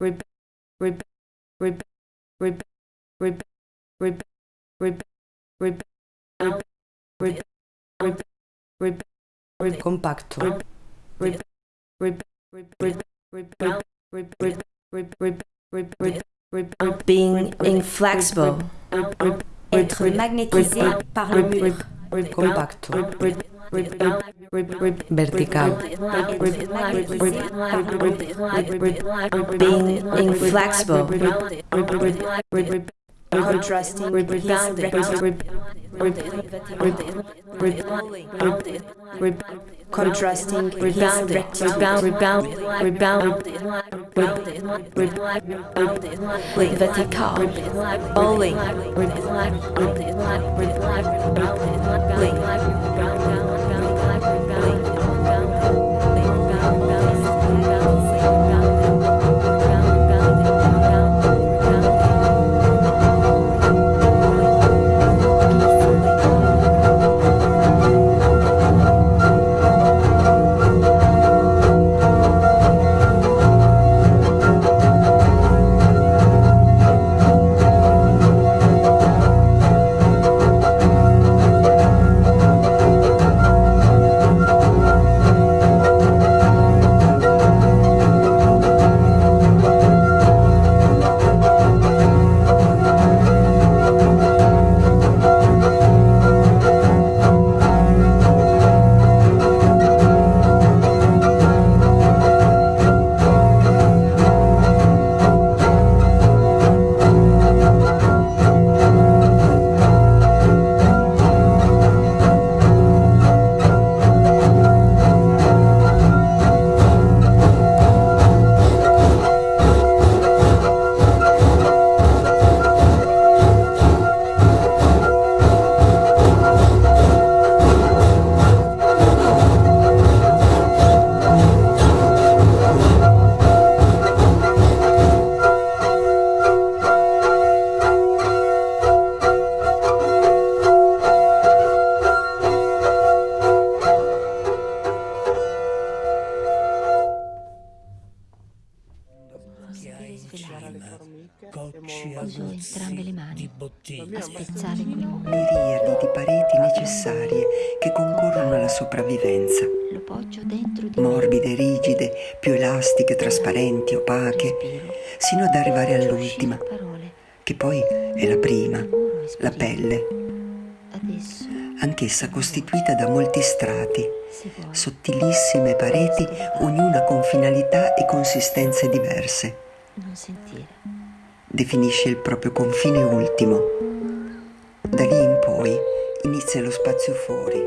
rebe, rebe, rebe, rebe, rebe, rebe, rebe, rebe, rebe, rebe, rebe, rebe, rebe, compacto, rebe, rebe, rebe, rebe, rebe, rebe, rebe, rebe, rebe, rebe, rebe, rebe, rebe, being inflexible, être magnétisé par le mur, compacto, vertical, being inflexible, contrasting contrasting rebound, rebound, rebound, rebound, vertical, bowling, Uso entrambe le mani. A spezzare quel muro. Miriadi di pareti necessarie che concorrono alla sopravvivenza. Lo poggio dentro di Morbide, rigide, più elastiche, trasparenti, opache, sino ad arrivare all'ultima, che poi è la prima, la pelle, anch'essa costituita da molti strati, sottilissime pareti, ognuna con finalità e consistenze diverse. non sentire. Definisce il proprio confine ultimo. Da lì in poi inizia lo spazio fuori,